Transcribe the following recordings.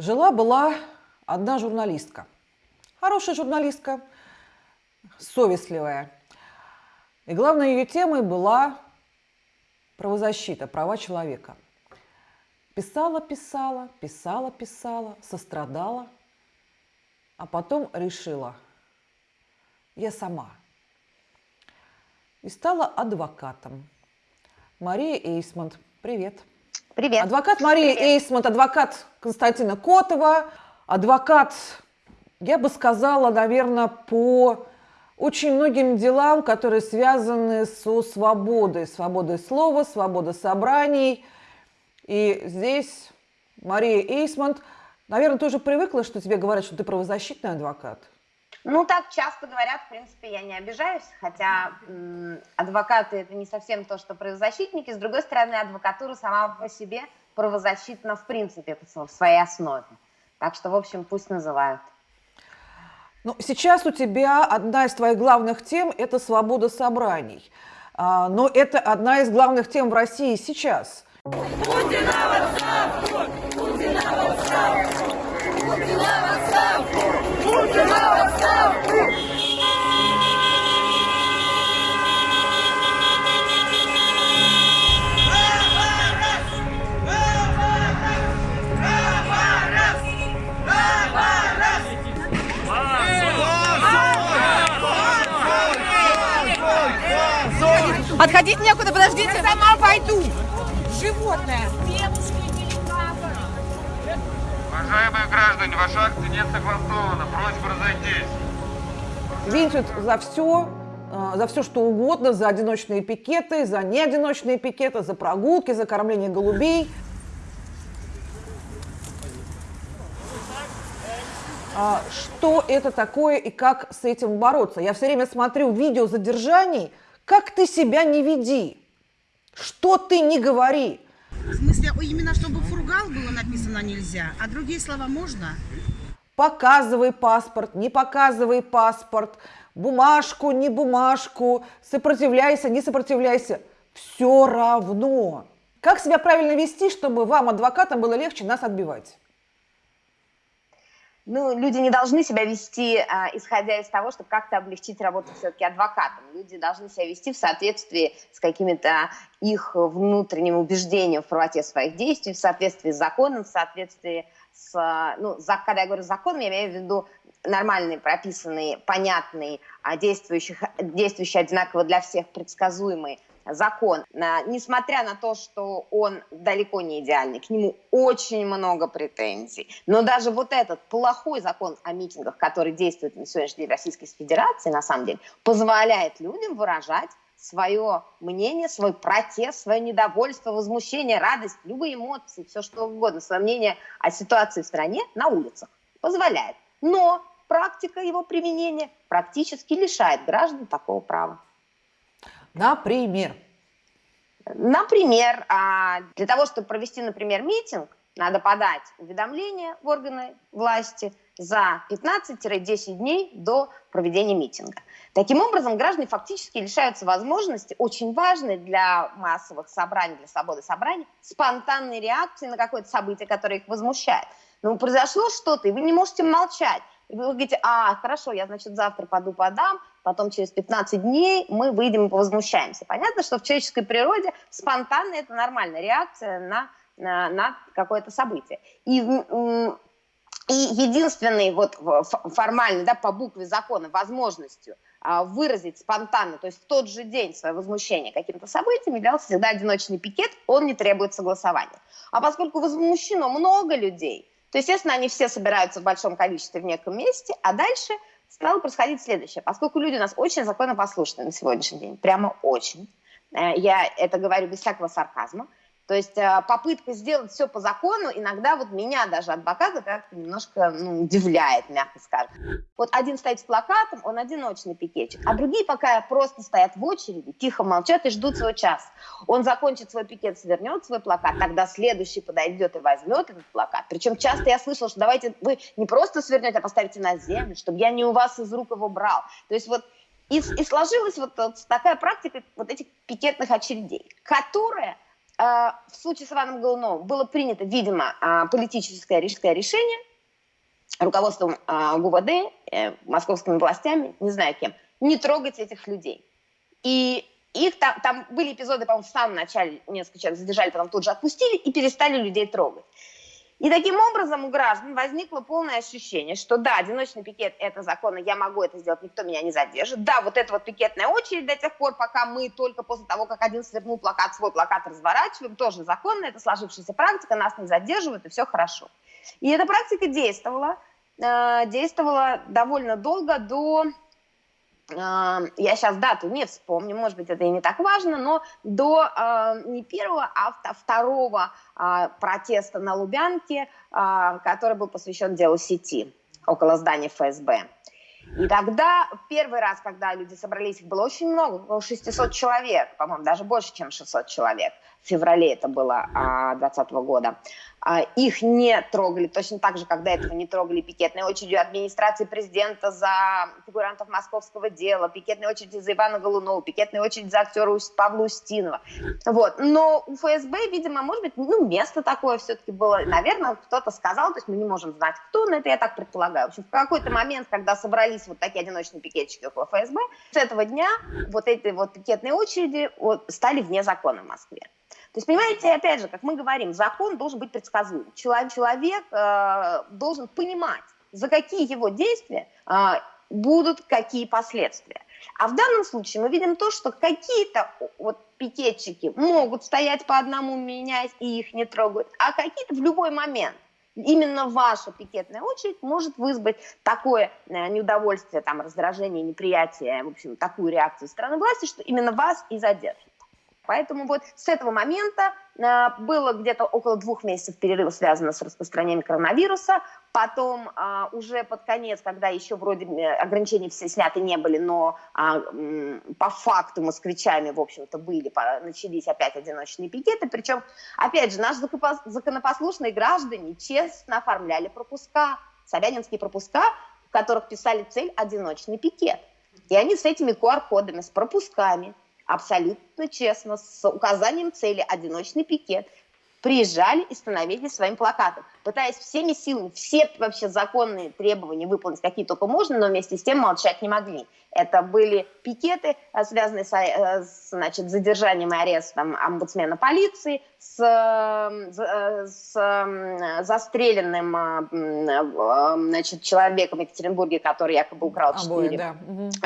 Жила-была одна журналистка. Хорошая журналистка, совестливая. И главной ее темой была правозащита, права человека. Писала, писала, писала, писала, сострадала, а потом решила, я сама. И стала адвокатом. Мария Эйсмонт, привет. Привет. Адвокат Мария Привет. Эйсмонт, адвокат Константина Котова, адвокат, я бы сказала, наверное, по очень многим делам, которые связаны со свободой, свободой слова, свободой собраний. И здесь Мария Эйсмонт, наверное, тоже привыкла, что тебе говорят, что ты правозащитный адвокат. Ну, так часто говорят, в принципе, я не обижаюсь, хотя адвокаты это не совсем то, что правозащитники. С другой стороны, адвокатура сама по себе правозащитна в принципе в своей основе. Так что, в общем, пусть называют. Ну, сейчас у тебя одна из твоих главных тем – это свобода собраний. А, но это одна из главных тем в России сейчас. Путина в отставку! Отходить некуда, подождите. Я сама пойду. Животное. Уважаемые граждане, ваша акция не согласована. Просьба разойтись. Винтят за все, э, за все что угодно, за одиночные пикеты, за неодиночные пикеты, за прогулки, за кормление голубей. А Что это такое и как с этим бороться? Я все время смотрю видео задержаний, как ты себя не веди, что ты не говори. В смысле, именно чтобы фургал было написано нельзя, а другие слова можно? Показывай паспорт, не показывай паспорт, бумажку, не бумажку, сопротивляйся, не сопротивляйся. Все равно. Как себя правильно вести, чтобы вам, адвокатам, было легче нас отбивать? Ну, люди не должны себя вести, а, исходя из того, чтобы как-то облегчить работу все-таки адвокатам. Люди должны себя вести в соответствии с какими-то их внутренним убеждением в правоте своих действий, в соответствии с законом, в соответствии с... Ну, за, когда я говорю закон, я имею в виду нормальный, прописанный, понятный, а, действующий, действующий одинаково для всех, предсказуемый закон, несмотря на то, что он далеко не идеальный, к нему очень много претензий, но даже вот этот плохой закон о митингах, который действует на сегодняшний день в Российской Федерации, на самом деле, позволяет людям выражать свое мнение, свой протест, свое недовольство, возмущение, радость, любые эмоции, все что угодно, свое мнение о ситуации в стране на улицах. Позволяет. Но практика его применения практически лишает граждан такого права. Например? Например, а, для того, чтобы провести, например, митинг, надо подать уведомление в органы власти за 15-10 дней до проведения митинга. Таким образом, граждане фактически лишаются возможности, очень важной для массовых собраний, для свободы собраний, спонтанной реакции на какое-то событие, которое их возмущает. Но произошло что-то, и вы не можете молчать. Вы говорите, а, хорошо, я, значит, завтра пойду подам, потом через 15 дней мы выйдем и повозмущаемся. Понятно, что в человеческой природе спонтанно это нормальная реакция на, на, на какое-то событие. И, и единственной вот формальной, да, по букве закона возможностью а, выразить спонтанно, то есть в тот же день свое возмущение каким-то событием являлся всегда одиночный пикет, он не требует согласования. А поскольку возмущено много людей, то, естественно, они все собираются в большом количестве в неком месте, а дальше стало происходить следующее. Поскольку люди у нас очень законопослушны на сегодняшний день, прямо очень, э, я это говорю без всякого сарказма, то есть э, попытка сделать все по закону иногда вот меня даже адвоката как-то немножко ну, удивляет, мягко скажем. Вот один стоит с плакатом, он одиночный пикетчик, а другие пока просто стоят в очереди, тихо молчат и ждут свой час. Он закончит свой пикет, свернет свой плакат, тогда следующий подойдет и возьмет этот плакат. Причем часто я слышала, что давайте вы не просто свернете, а поставите на землю, чтобы я не у вас из рук его брал. То есть вот и, и сложилась вот, вот такая практика вот этих пикетных очередей, которая в случае с Иваном Голуновым было принято, видимо, политическое решение руководством ГУВД, э, московскими властями, не знаю кем, не трогать этих людей. И их там, там были эпизоды, по-моему, в самом начале несколько человек задержали, потом тут же отпустили и перестали людей трогать. И таким образом у граждан возникло полное ощущение, что да, одиночный пикет – это законно, я могу это сделать, никто меня не задержит. Да, вот эта вот пикетная очередь до тех пор, пока мы только после того, как один свернул плакат, свой плакат разворачиваем, тоже законно, это сложившаяся практика, нас не задерживают, и все хорошо. И эта практика действовала, э, действовала довольно долго до я сейчас дату не вспомню, может быть, это и не так важно, но до не первого, а второго э, протеста на Лубянке, э, который был посвящен делу сети около здания ФСБ. И тогда, первый раз, когда люди собрались, их было очень много, около 600 человек, по-моему, даже больше, чем 600 человек. В феврале это было 2020 года. А, их не трогали, точно так же, когда этого не трогали пикетной очередью администрации президента за фигурантов московского дела, пикетной очереди за Ивана Голунова, пикетной очередь за актера Павла Устинова. Вот. Но у ФСБ, видимо, может быть, ну, место такое все-таки было. Наверное, кто-то сказал, то есть мы не можем знать, кто, но это я так предполагаю. В общем, в какой-то момент, когда собрались вот такие одиночные пикетчики около ФСБ, с этого дня вот эти вот пикетные очереди вот, стали вне закона в Москве. То есть, понимаете, опять же, как мы говорим, закон должен быть предсказуем. Человек, человек э, должен понимать, за какие его действия э, будут какие последствия. А в данном случае мы видим то, что какие-то вот пикетчики могут стоять по одному, меняясь, и их не трогают, а какие-то в любой момент именно ваша пикетная очередь может вызвать такое э, неудовольствие, там, раздражение, неприятие, в общем, такую реакцию страны власти, что именно вас и задержат. Поэтому вот с этого момента э, было где-то около двух месяцев перерыва, связано с распространением коронавируса. Потом э, уже под конец, когда еще вроде э, ограничения все сняты не были, но по факту москвичами, в общем-то, были, начались опять одиночные пикеты. Причем, опять же, наши законопослушные граждане честно оформляли пропуска, собянинские пропуска, в которых писали цель «одиночный пикет». И они с этими QR-кодами, с пропусками – абсолютно честно, с указанием цели одиночный пикет, приезжали и становились своим плакатом, пытаясь всеми силами, все вообще законные требования выполнить, какие только можно, но вместе с тем молчать не могли. Это были пикеты, э, связанные с, э, значит, задержанием и арестом омбудсмена полиции, с, э, с застреленным значит, человеком в Екатеринбурге, который якобы украл четыре да.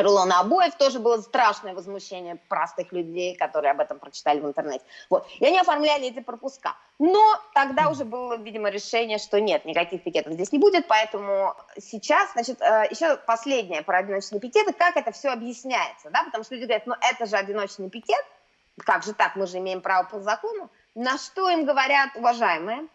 рулона обоев. Тоже было страшное возмущение простых людей, которые об этом прочитали в интернете. Вот. И они оформляли эти пропуска. Но тогда уже было, видимо, решение, что нет, никаких пикетов здесь не будет, поэтому сейчас, значит, еще последнее про одиночные пикеты, как это все объясняется, да, потому что люди говорят, ну это же одиночный пикет, как же так, мы же имеем право по закону, на что им говорят, уважаемые,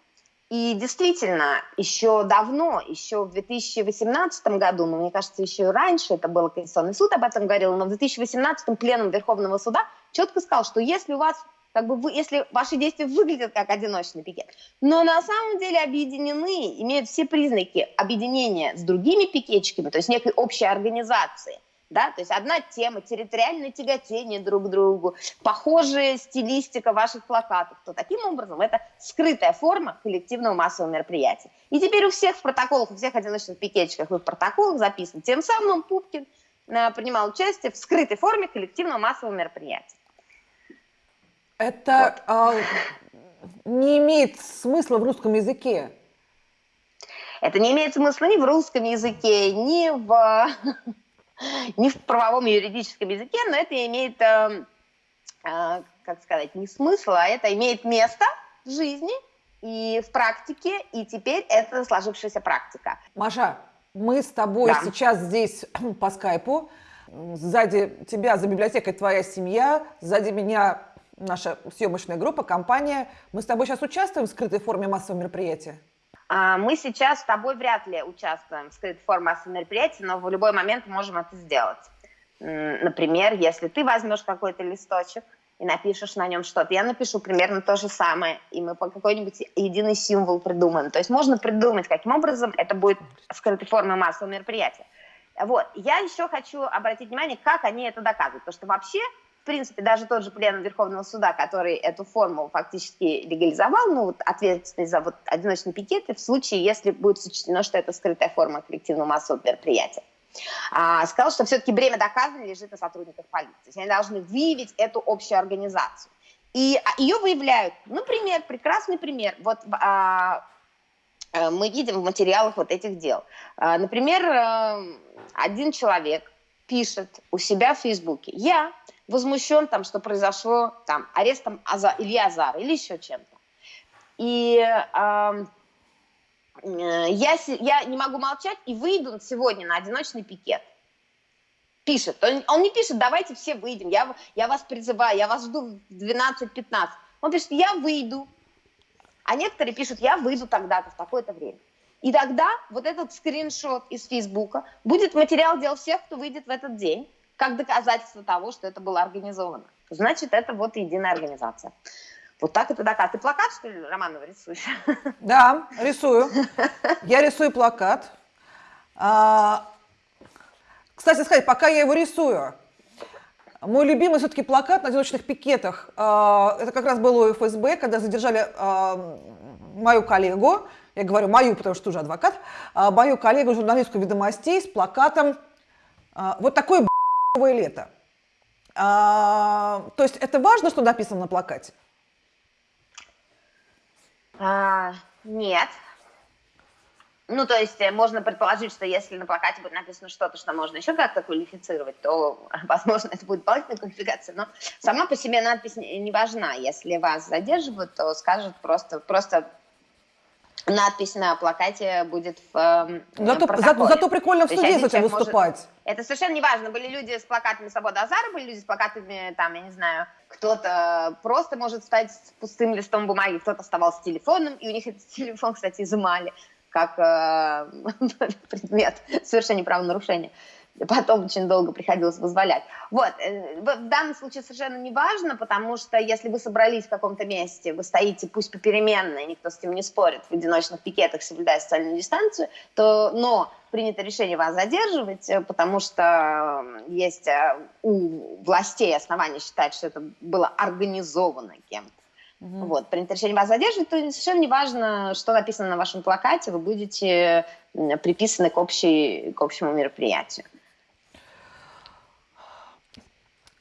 и действительно, еще давно, еще в 2018 году, ну, мне кажется, еще и раньше это было Конституционный суд об этом говорил, но в 2018 пленум Верховного суда четко сказал, что если у вас как бы вы, если ваши действия выглядят как одиночный пикет, но на самом деле объединены, имеют все признаки объединения с другими пикетчиками, то есть некой общей организации, да, то есть одна тема, территориальное тяготение друг к другу, похожая стилистика ваших плакатов, то таким образом это скрытая форма коллективного массового мероприятия. И теперь у всех в протоколах, у всех одиночных пикетчиков и в протоколах записано, тем самым Пупкин э, принимал участие в скрытой форме коллективного массового мероприятия. Это вот. а, не имеет смысла в русском языке. Это не имеет смысла ни в русском языке, ни в не в правовом юридическом языке, но это имеет, э, э, как сказать, не смысл, а это имеет место в жизни и в практике, и теперь это сложившаяся практика. Маша, мы с тобой да. сейчас здесь по скайпу, сзади тебя за библиотекой твоя семья, сзади меня наша съемочная группа, компания. Мы с тобой сейчас участвуем в скрытой форме массового мероприятия? А, мы сейчас с тобой вряд ли участвуем в скрытой форме массового мероприятия, но в любой момент можем это сделать. Например, если ты возьмешь какой-то листочек и напишешь на нем что-то, я напишу примерно то же самое, и мы по какой-нибудь единый символ придумаем. То есть можно придумать, каким образом это будет скрытой форме массового мероприятия. Вот. Я еще хочу обратить внимание, как они это доказывают. Потому что вообще в принципе, даже тот же пленум Верховного суда, который эту форму фактически легализовал, ну, вот ответственность за вот одиночные пикеты в случае, если будет сочтено, что это скрытая форма коллективного массового мероприятия. А, сказал, что все-таки бремя доказывания лежит на сотрудниках полиции. Они должны выявить эту общую организацию. И а, ее выявляют. Например, прекрасный пример. Вот а, а, мы видим в материалах вот этих дел. А, например, а, один человек пишет у себя в Фейсбуке, я возмущен там, что произошло там арестом Аза, Ильи Азара или еще чем-то. И э, я, я не могу молчать и выйду сегодня на одиночный пикет. Пишет. Он, он не пишет, давайте все выйдем, я, я вас призываю, я вас жду в 12-15. Он пишет, я выйду. А некоторые пишут, я выйду тогда-то, в такое-то время. И тогда вот этот скриншот из Фейсбука будет материал дел всех, кто выйдет в этот день, как доказательство того, что это было организовано. Значит, это вот единая организация. Вот так это доказ. Ты плакат, что ли, Романова, рисуешь? Да, рисую. Я рисую плакат. А, кстати сказать, пока я его рисую, мой любимый все-таки плакат на одиночных пикетах, а, это как раз было у ФСБ, когда задержали а, мою коллегу, я говорю мою, потому что уже адвокат, а, мою коллегу, журналистку ведомостей с плакатом а, «Вот б***овое лето». А, то есть это важно, что написано на плакате? А, нет. Ну, то есть э, можно предположить, что если на плакате будет написано что-то, что можно еще как-то квалифицировать, то, возможно, это будет дополнительная квалификация. Но сама по себе надпись не важна. Если вас задерживают, то скажут просто, просто надпись на плакате будет в э, зато, зато, зато прикольно в суде с этим выступать. Может, это совершенно не важно. Были люди с плакатами «Свобода Азара», были люди с плакатами, там, я не знаю, кто-то просто может стать с пустым листом бумаги, кто-то оставался с телефоном, и у них этот телефон, кстати, изымали как э, предмет совершения правонарушения потом очень долго приходилось вызволять. Вот, э, в данном случае совершенно не важно, потому что если вы собрались в каком-то месте, вы стоите пусть попеременно, и никто с этим не спорит, в одиночных пикетах, соблюдая социальную дистанцию, то, но принято решение вас задерживать, э, потому что есть э, у властей основания считать, что это было организовано кем-то. Угу. Вот, принято решение вас задерживать, то совершенно не важно, что написано на вашем плакате, вы будете приписаны к, общей, к общему мероприятию.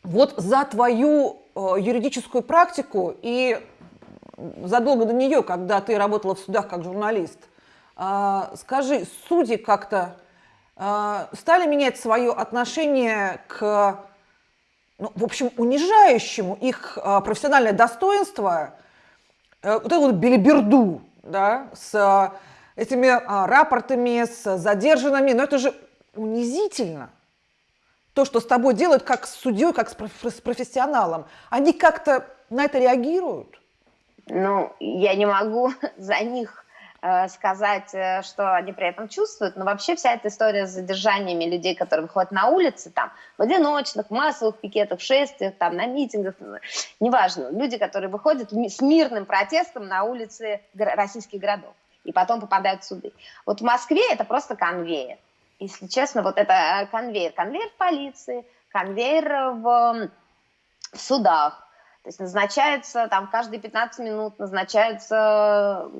Вот за твою э, юридическую практику и задолго до нее, когда ты работала в судах как журналист, э, скажи, судьи как-то э, стали менять свое отношение к, ну, в общем, унижающему их профессиональное достоинство, вот эту вот белиберду, да, с этими э, рапортами, с задержанными, но это же унизительно то, что с тобой делают как с судьей, как с профессионалом, они как-то на это реагируют? Ну, я не могу за них э, сказать, э, что они при этом чувствуют, но вообще вся эта история с задержаниями людей, которые выходят на улицы, там, в одиночных, массовых пикетах, шествиях, там, на митингах, неважно, люди, которые выходят с мирным протестом на улицы российских городов. И потом попадают в суды. Вот в Москве это просто конвейер если честно, вот это э, конвейер. Конвейер в полиции, конвейер в, в судах. То есть назначается там каждые 15 минут назначаются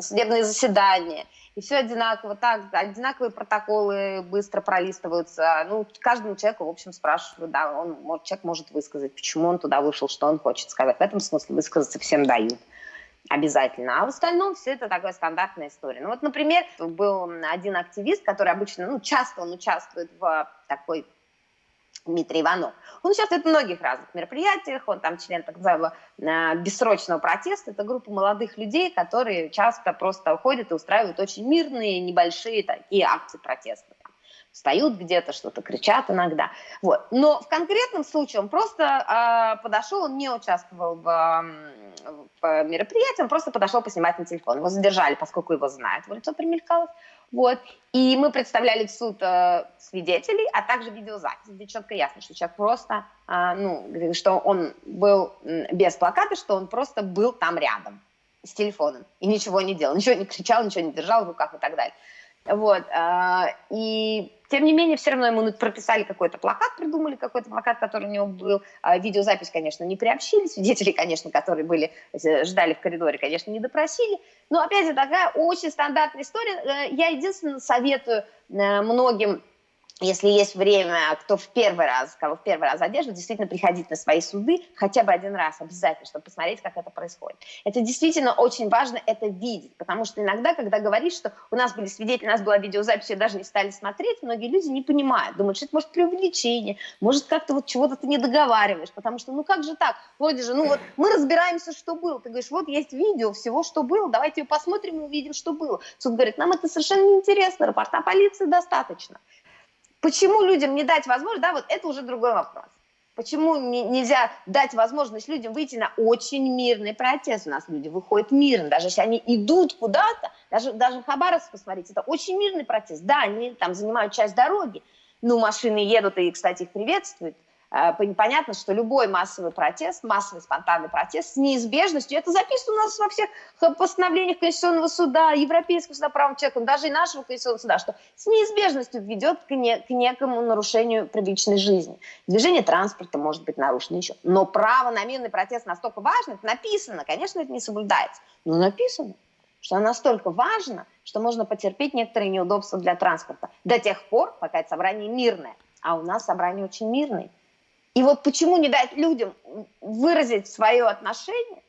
судебные заседания. И все одинаково, так, одинаковые протоколы быстро пролистываются. Ну, каждому человеку, в общем, спрашивают, да, он, человек может высказать, почему он туда вышел, что он хочет сказать. В этом смысле высказаться всем дают обязательно. А в остальном все это такая стандартная история. Ну вот, например, был один активист, который обычно, ну, часто он участвует в такой Дмитрий Иванов. Он участвует в многих разных мероприятиях, он там член так называемого э, бессрочного протеста. Это группа молодых людей, которые часто просто уходят и устраивают очень мирные, небольшие такие акции протеста встают где-то, что-то кричат иногда. Вот. Но в конкретном случае он просто э, подошел, он не участвовал в, в мероприятии, он просто подошел поснимать на телефон. Его задержали, поскольку его знают, в лицо примелькалось. Вот. И мы представляли в суд э, свидетелей, а также видеозапись, где четко ясно, что человек просто, э, ну, что он был без плаката, что он просто был там рядом с телефоном и ничего не делал, ничего не кричал, ничего не держал в руках и так далее. Вот. И тем не менее, все равно ему прописали какой-то плакат, придумали какой-то плакат, который у него был. А видеозапись, конечно, не приобщили. Свидетелей, конечно, которые были, э, ждали в коридоре, конечно, не допросили. Но, опять же, такая очень стандартная история. Э, я единственное советую э, многим если есть время, кто в первый раз, кого в первый раз задерживают, действительно приходить на свои суды хотя бы один раз обязательно, чтобы посмотреть, как это происходит. Это действительно очень важно это видеть, потому что иногда, когда говоришь, что у нас были свидетели, у нас была видеозапись, и даже не стали смотреть, многие люди не понимают, думают, что это может преувеличение, может как-то вот чего-то ты не договариваешь, потому что ну как же так, вроде же, ну вот мы разбираемся, что было, ты говоришь, вот есть видео всего, что было, давайте ее посмотрим и увидим, что было. Суд говорит, нам это совершенно неинтересно, рапорта полиции достаточно. Почему людям не дать возможность, да, вот это уже другой вопрос. Почему нельзя дать возможность людям выйти на очень мирный протест? У нас люди выходят мирно, даже если они идут куда-то, даже, даже Хабаровск, посмотрите, это очень мирный протест. Да, они там занимают часть дороги, но машины едут, и, кстати, их приветствуют. Э, понятно, что любой массовый протест, массовый спонтанный протест с неизбежностью, это записано у нас во всех постановлениях Конституционного суда, Европейского суда прав человека, даже и нашего Конституционного суда, что с неизбежностью ведет к, не, к некому нарушению приличной жизни. Движение транспорта может быть нарушено еще. Но право на мирный протест настолько важно, это написано, конечно, это не соблюдается, но написано что оно настолько важно, что можно потерпеть некоторые неудобства для транспорта до тех пор, пока это собрание мирное. А у нас собрание очень мирное. И вот почему не дать людям выразить свое отношение,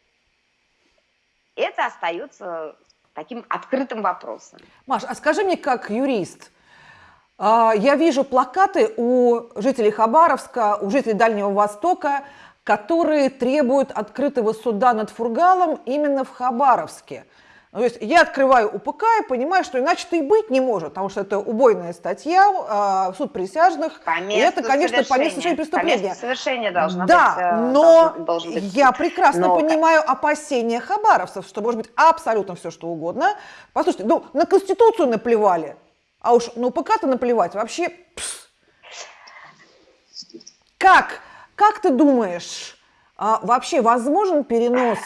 это остается таким открытым вопросом. Маш, а скажи мне, как юрист, а, я вижу плакаты у жителей Хабаровска, у жителей Дальнего Востока, которые требуют открытого суда над Фургалом именно в Хабаровске. Ну, то есть я открываю УПК и понимаю, что иначе-то и быть не может, потому что это убойная статья, э, суд присяжных. По и это, конечно, по месту совершения преступления. По месту совершения должно да, быть. Да, но должен, должен быть я прекрасно но... понимаю опасения хабаровцев, что может быть абсолютно все, что угодно. Послушайте, ну, на Конституцию наплевали, а уж на УПК-то наплевать вообще... Пс. Как? Как ты думаешь, а, вообще возможен перенос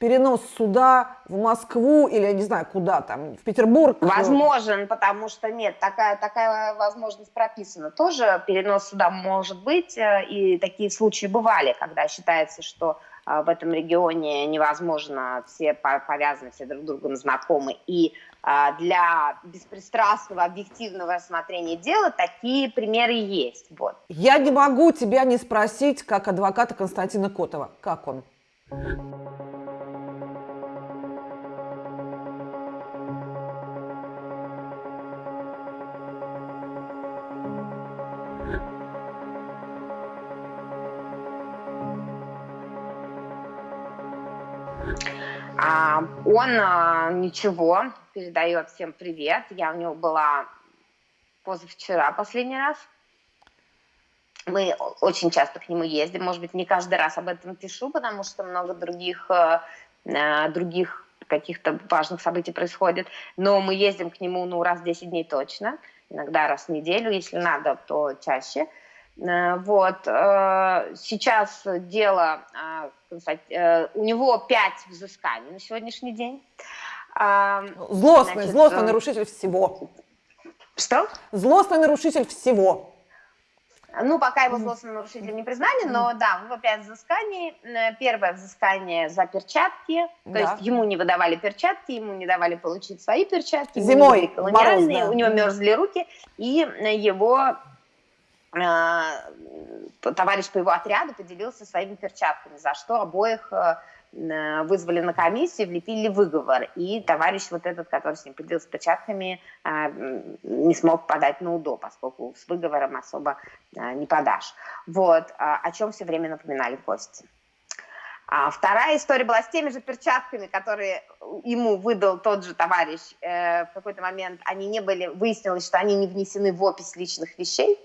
перенос суда в Москву или, я не знаю, куда там, в Петербург? Возможен, потому что нет, такая, такая возможность прописана. Тоже перенос суда может быть, э, и такие случаи бывали, когда считается, что э, в этом регионе невозможно, все повязаны, все друг с другом знакомы, и э, для беспристрастного, объективного рассмотрения дела такие примеры есть. Вот. Я не могу тебя не спросить, как адвоката Константина Котова. Как он? А, он а, ничего, передает всем привет. Я у него была позавчера последний раз. Мы очень часто к нему ездим. Может быть, не каждый раз об этом пишу, потому что много других, э, других каких-то важных событий происходит. Но мы ездим к нему ну, раз в 10 дней точно. Иногда раз в неделю, если надо, то чаще. Э, вот. Э, сейчас дело, э, у него пять взысканий на сегодняшний день. Злостный, Значит, злостный нарушитель всего. Что? Злостный нарушитель всего. Ну, пока его злостным нарушителем не признали, но да, у него пять взысканий. Первое взыскание за перчатки, да. то есть ему не выдавали перчатки, ему не давали получить свои перчатки. Зимой, колониальные, мороз, да. у него мерзли руки, и его товарищ по его отряду поделился своими перчатками, за что обоих э, э, вызвали на комиссию, влепили выговор. И товарищ вот этот, который с ним поделился перчатками, не смог подать на УДО, поскольку с выговором особо не подашь. Вот, о чем все время напоминали гости. А вторая история была с теми же перчатками, которые ему выдал тот же товарищ. в какой-то момент они не были, выяснилось, что они не внесены в опись личных вещей,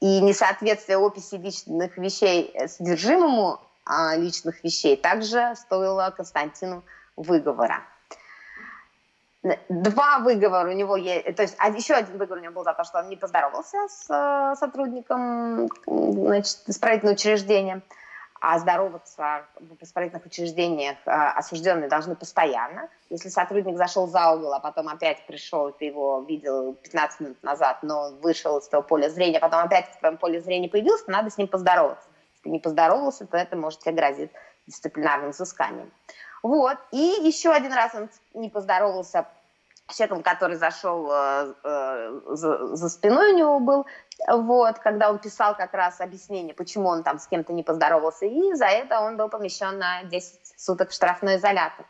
и несоответствие описи личных вещей э, содержимому а, личных вещей также стоило Константину выговора. Два выговора у него есть, то есть еще один выговор у него был за то, что он не поздоровался с э, сотрудником значит, исправительного учреждения. А здороваться в исправительных учреждениях э, осужденные должны постоянно. Если сотрудник зашел за угол, а потом опять пришел, ты его видел 15 минут назад, но вышел из твоего поля зрения, а потом опять в твоем поле зрения появился, надо с ним поздороваться. Если не поздоровался, то это может тебе грозит дисциплинарным взысканием. Вот. И еще один раз он не поздоровался с человеком, который зашел э, э, за, за спиной у него был, вот, когда он писал как раз объяснение, почему он там с кем-то не поздоровался, и за это он был помещен на 10 суток в штрафной изолятор.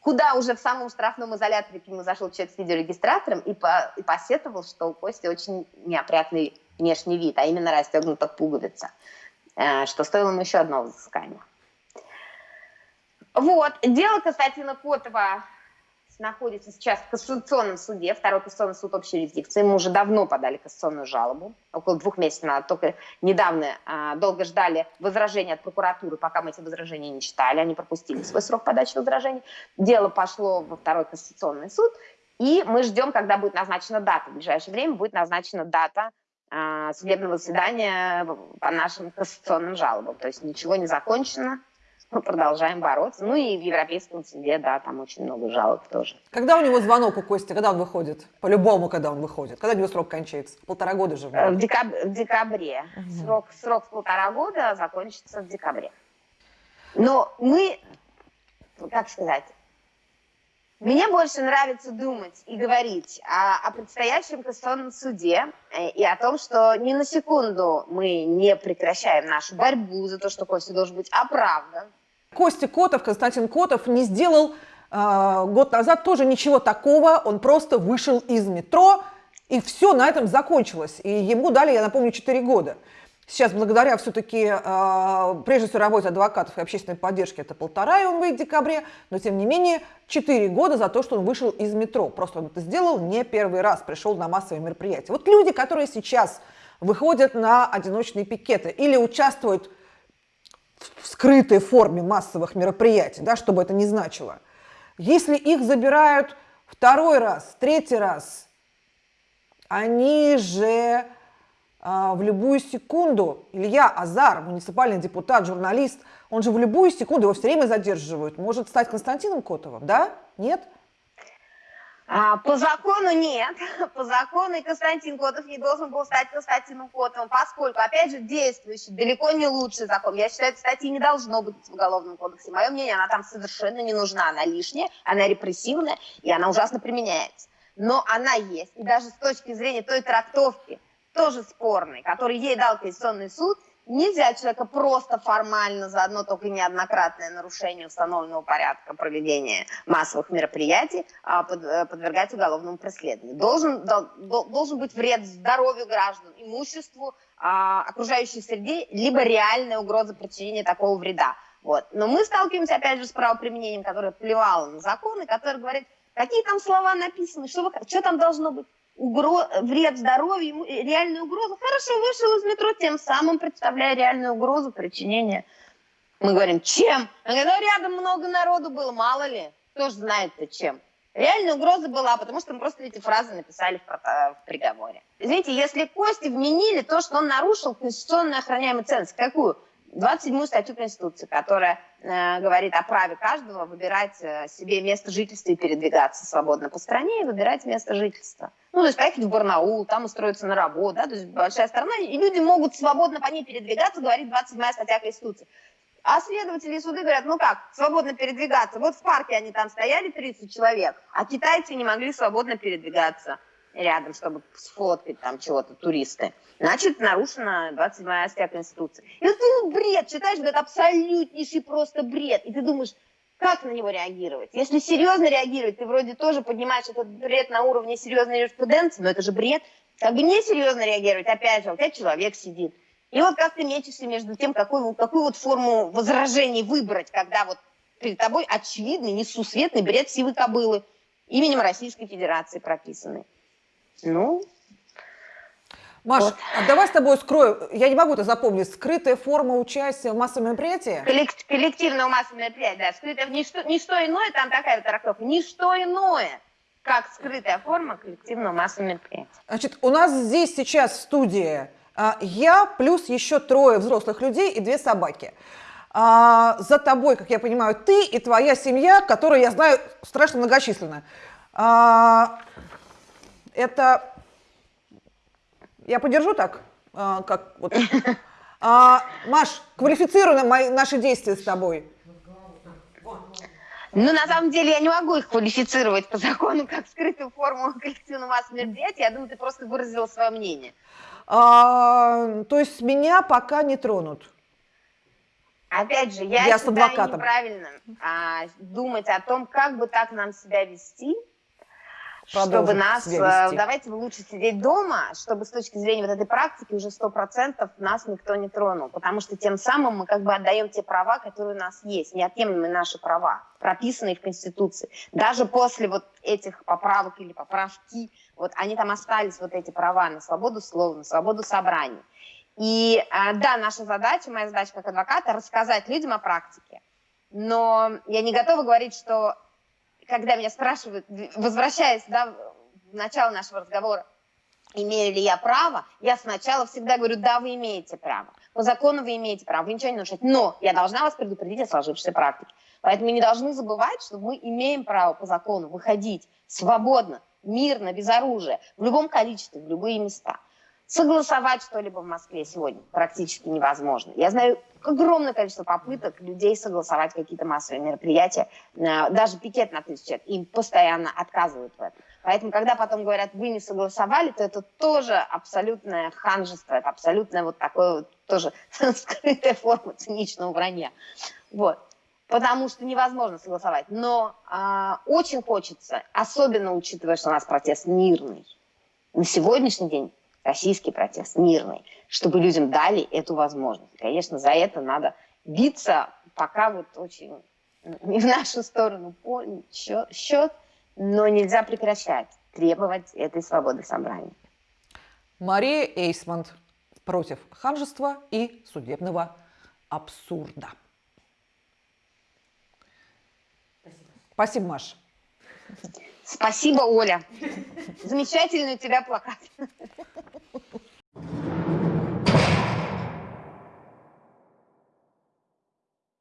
Куда уже в самом штрафном изоляторе к нему зашел человек с видеорегистратором и, по, и посетовал, что у Кости очень неопрятный внешний вид, а именно расстегнута пуговица, э, что стоило ему еще одного взыскания. Вот, дело Константина Котова находится сейчас в Кассационном суде, второй Кассационный суд общей юрисдикции. Мы уже давно подали кассационную жалобу, около двух месяцев назад, только недавно а, долго ждали возражения от прокуратуры, пока мы эти возражения не читали, они пропустили свой срок подачи возражений. Дело пошло во второй Кассационный суд, и мы ждем, когда будет назначена дата. В ближайшее время будет назначена дата а, судебного заседания по нашим кассационным жалобам. То есть ничего не закончено, мы продолжаем бороться. Ну и в Европейском суде, да, там очень много жалоб тоже. Когда у него звонок у Кости, когда он выходит? По-любому, когда он выходит. Когда у него срок кончается? Полтора года же. В, декаб... в декабре. Угу. Срок, срок в полтора года закончится в декабре. Но мы, как сказать, мне больше нравится думать и говорить о, о предстоящем Конституционном суде э, и о том, что ни на секунду мы не прекращаем нашу борьбу за то, что Костя должен быть оправдан, Костя Котов, Константин Котов не сделал э, год назад тоже ничего такого, он просто вышел из метро, и все на этом закончилось. И ему дали, я напомню, 4 года. Сейчас, благодаря все-таки, э, прежде всего, работе адвокатов и общественной поддержки, это полтора, и он выйдет в декабре, но, тем не менее, 4 года за то, что он вышел из метро. Просто он это сделал не первый раз, пришел на массовые мероприятия. Вот люди, которые сейчас выходят на одиночные пикеты или участвуют в скрытой форме массовых мероприятий, да, чтобы это не значило. Если их забирают второй раз, третий раз, они же а, в любую секунду, Илья Азар, муниципальный депутат, журналист, он же в любую секунду его все время задерживают, может стать Константином Котовым, да? Нет? А, по закону нет. По закону и Константин Котов не должен был стать Константином Котовым, поскольку, опять же, действующий, далеко не лучший закон. Я считаю, этой статьи не должно быть в Уголовном кодексе. Мое мнение, она там совершенно не нужна. Она лишняя, она репрессивная, и она ужасно применяется. Но она есть. И даже с точки зрения той трактовки, тоже спорной, который ей дал Конституционный суд, Нельзя человека просто формально за одно только неоднократное нарушение установленного порядка проведения массовых мероприятий а, э, подвергать уголовному преследованию. Должен, должен быть вред здоровью граждан, имуществу, а, окружающей среде, либо реальная угроза причинения такого вреда. Вот. Но мы сталкиваемся, опять же, с правоприменением, которое плевало на законы, которое говорит, какие там слова написаны, что, вы, что там должно быть угроз, вред здоровью, реальную угрозу. Хорошо, вышел из метро, тем самым представляя реальную угрозу причинения. Мы говорим, чем? Он ну, рядом много народу было, мало ли. Кто же знает-то чем? Реальная угроза была, потому что мы просто эти фразы написали в, в приговоре. Извините, если Кости вменили то, что он нарушил конституционно охраняемую ценность, какую? 27 статью Конституции, которая э, говорит о праве каждого выбирать э, себе место жительства и передвигаться свободно по стране и выбирать место жительства. Ну, то есть поехать в Барнаул, там устроиться на работу, да, то есть большая страна, и люди могут свободно по ней передвигаться, говорит 27 статья Конституции. А следователи и суды говорят, ну как, свободно передвигаться. Вот в парке они там стояли, 30 человек, а китайцы не могли свободно передвигаться рядом, чтобы сфоткать там чего-то туристы. Значит, нарушена 27 статья Конституции. И вот ты ну, бред читаешь, говорит, абсолютнейший просто бред. И ты думаешь, как на него реагировать? Если серьезно реагировать, ты вроде тоже поднимаешь этот бред на уровне серьезной юриспруденции, но это же бред. Как бы несерьезно реагировать, опять же, опять человек сидит. И вот как ты мечешься между тем, какую, какую вот форму возражений выбрать, когда вот перед тобой очевидный, несусветный бред сивы кобылы именем Российской Федерации прописанный. Ну, Маш, вот. а давай с тобой скрою, я не могу это запомнить, скрытая форма участия в массовом мероприятии? Коллект, коллективного массового мероприятия, да, скрытая, ничто, ничто иное, там такая вот трактовка, ничто иное, как скрытая форма коллективного массового мероприятия. Значит, у нас здесь сейчас в студии а, я плюс еще трое взрослых людей и две собаки. А, за тобой, как я понимаю, ты и твоя семья, которая, я знаю, страшно многочисленная. А, это... Я подержу так? А, как вот. А, Маш, квалифицируй мои, наши действия с тобой. Ну, на самом деле, я не могу их квалифицировать по закону как скрытую форму коллективного массового мероприятия. Я думаю, ты просто выразила свое мнение. А, то есть меня пока не тронут? Опять же, я, я считаю неправильно а, думать о том, как бы так нам себя вести, чтобы нас, э, давайте лучше сидеть дома, чтобы с точки зрения вот этой практики уже сто процентов нас никто не тронул, потому что тем самым мы как бы отдаем те права, которые у нас есть, неотъемлемые наши права, прописанные в Конституции. Даже после вот этих поправок или поправки, вот они там остались, вот эти права на свободу слова, на свободу собраний. И э, да, наша задача, моя задача как адвоката, рассказать людям о практике. Но я не готова говорить, что когда меня спрашивают, возвращаясь да, в начало нашего разговора, имею ли я право, я сначала всегда говорю, да, вы имеете право. По закону вы имеете право, вы ничего не нарушаете. Но я должна вас предупредить о сложившейся практике. Поэтому не должны забывать, что мы имеем право по закону выходить свободно, мирно, без оружия, в любом количестве, в любые места. Согласовать что-либо в Москве сегодня практически невозможно. Я знаю огромное количество попыток людей согласовать какие-то массовые мероприятия, э, даже пикет на тысячу человек, им постоянно отказывают в этом. Поэтому, когда потом говорят, вы не согласовали, то это тоже абсолютное ханжество, это абсолютное вот такое вот тоже скрытая форма циничного вранья. Вот. Потому что невозможно согласовать. Но э, очень хочется, особенно учитывая, что у нас протест мирный, на сегодняшний день российский протест, мирный, чтобы людям дали эту возможность. Конечно, за это надо биться, пока вот очень не в нашу сторону счет, но нельзя прекращать требовать этой свободы собрания. Мария Эйсмонт против ханжества и судебного абсурда. Спасибо, Спасибо Маша. Спасибо, Оля. Замечательный у тебя плакат.